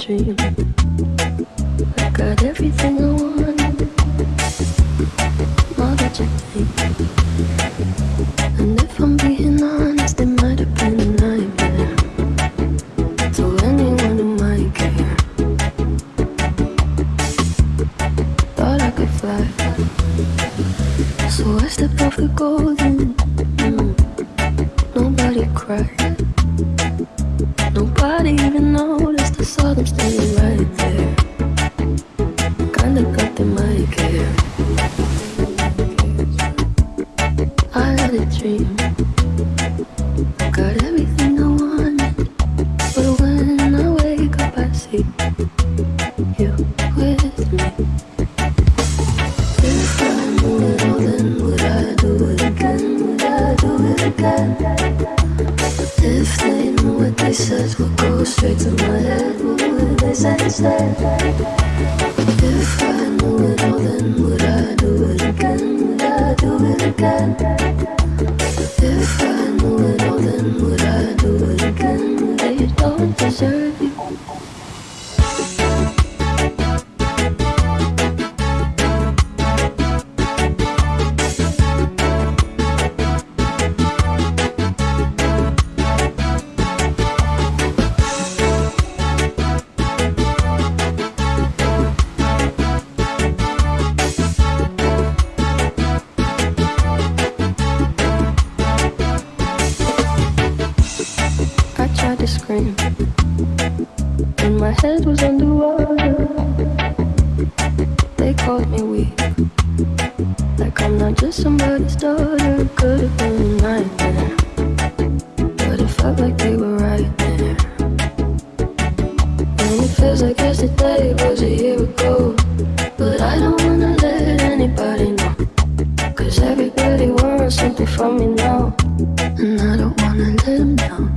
dream. I got everything I want. All that. And if I'm being honest, it might have been a nightmare. To anyone who might care. Thought I could fly. So I stepped off the golden. Got everything I wanted. But when I wake up, I see you with me. If I knew it all, then would I do it again? Would I do it again? If they knew what they said would go straight to my head, what would they say instead? If I I tried to scream, and my head was underwater. They called me weak, like I'm not just somebody's daughter. Could have been a nightmare, but it felt like they were right there. And it feels like yesterday was a year ago, but I don't wanna let anybody know. Cause everybody wants something from me now, and I don't wanna let them down.